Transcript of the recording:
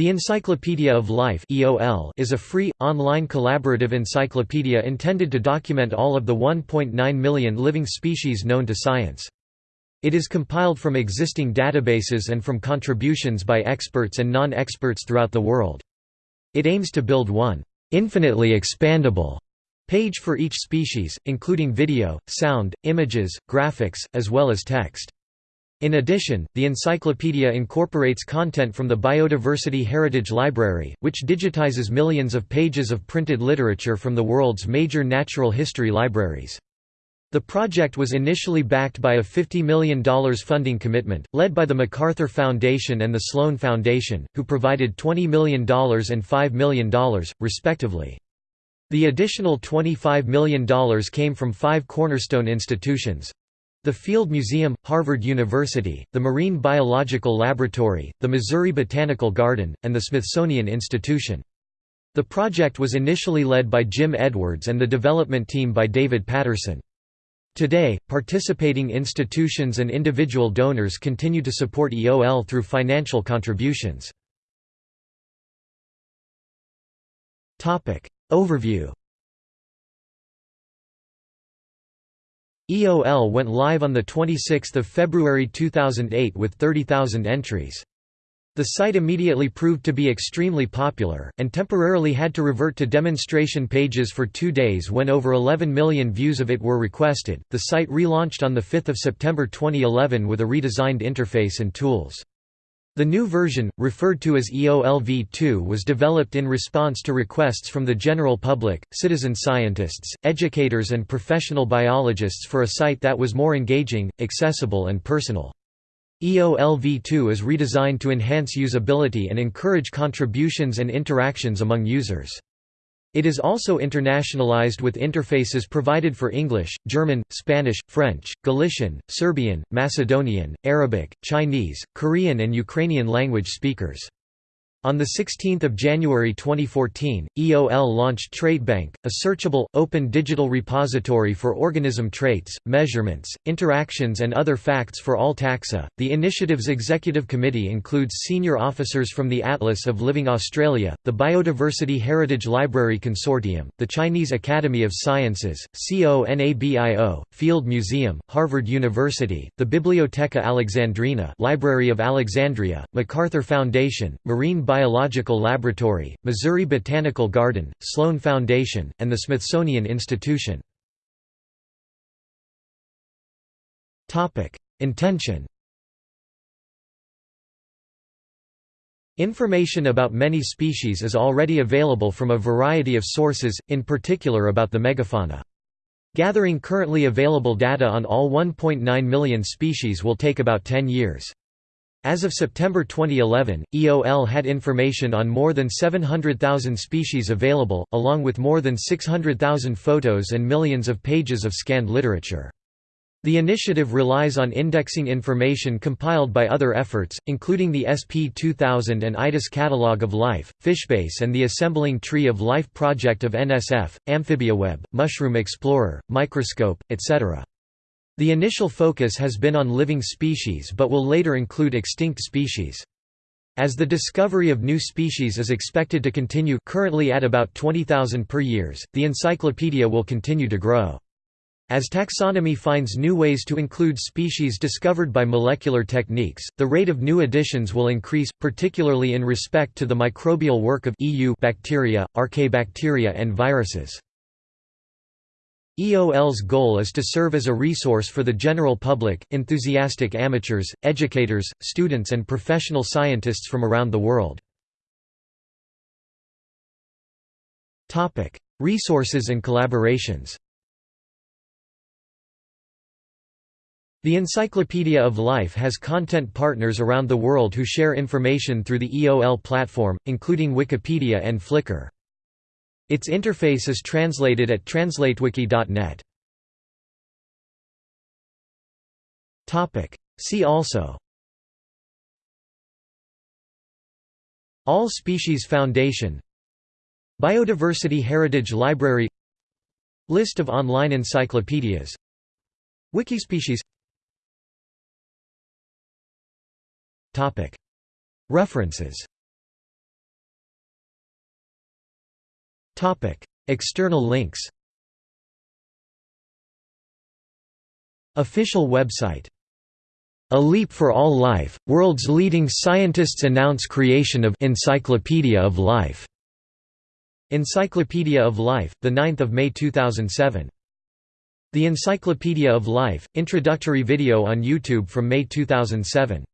The Encyclopedia of Life is a free, online collaborative encyclopedia intended to document all of the 1.9 million living species known to science. It is compiled from existing databases and from contributions by experts and non-experts throughout the world. It aims to build one infinitely expandable page for each species, including video, sound, images, graphics, as well as text. In addition, the encyclopedia incorporates content from the Biodiversity Heritage Library, which digitizes millions of pages of printed literature from the world's major natural history libraries. The project was initially backed by a $50 million funding commitment, led by the MacArthur Foundation and the Sloan Foundation, who provided $20 million and $5 million, respectively. The additional $25 million came from five cornerstone institutions, the Field Museum, Harvard University, the Marine Biological Laboratory, the Missouri Botanical Garden, and the Smithsonian Institution. The project was initially led by Jim Edwards and the development team by David Patterson. Today, participating institutions and individual donors continue to support EOL through financial contributions. Overview EOL went live on 26 February 2008 with 30,000 entries. The site immediately proved to be extremely popular, and temporarily had to revert to demonstration pages for two days when over 11 million views of it were requested. The site relaunched on 5 September 2011 with a redesigned interface and tools. The new version, referred to as EOLv2 was developed in response to requests from the general public, citizen scientists, educators and professional biologists for a site that was more engaging, accessible and personal. EOLv2 is redesigned to enhance usability and encourage contributions and interactions among users. It is also internationalized with interfaces provided for English, German, Spanish, French, Galician, Serbian, Macedonian, Arabic, Chinese, Korean and Ukrainian language speakers. On 16 January 2014, EOL launched TraitBank, a searchable, open digital repository for organism traits, measurements, interactions and other facts for all taxa. The initiative's executive committee includes senior officers from the Atlas of Living Australia, the Biodiversity Heritage Library Consortium, the Chinese Academy of Sciences, CONABIO, Field Museum, Harvard University, the Bibliotheca Alexandrina Library of Alexandria, MacArthur Foundation, Marine Biological Laboratory, Missouri Botanical Garden, Sloan Foundation, and the Smithsonian Institution. Intention Information about many species is already available from a variety of sources, in particular about the megafauna. Gathering currently available data on all 1.9 million species will take about 10 years. As of September 2011, EOL had information on more than 700,000 species available, along with more than 600,000 photos and millions of pages of scanned literature. The initiative relies on indexing information compiled by other efforts, including the SP2000 and ITIS Catalog of Life, Fishbase and the Assembling Tree of Life project of NSF, AmphibiaWeb, Mushroom Explorer, Microscope, etc. The initial focus has been on living species but will later include extinct species. As the discovery of new species is expected to continue currently at about 20,000 per years, the encyclopedia will continue to grow. As taxonomy finds new ways to include species discovered by molecular techniques, the rate of new additions will increase, particularly in respect to the microbial work of eubacteria, archaebacteria and viruses. EOL's goal is to serve as a resource for the general public, enthusiastic amateurs, educators, students and professional scientists from around the world. Resources and collaborations The Encyclopedia of Life has content partners around the world who share information through the EOL platform, including Wikipedia and Flickr. Its interface is translated at translatewiki.net. See also. All Species Foundation. Biodiversity Heritage Library. List of online encyclopedias. Wikispecies. References External links Official website A Leap for All Life, world's leading scientists announce creation of Encyclopedia of Life. Encyclopedia of Life, the 9th of May 2007. The Encyclopedia of Life, introductory video on YouTube from May 2007.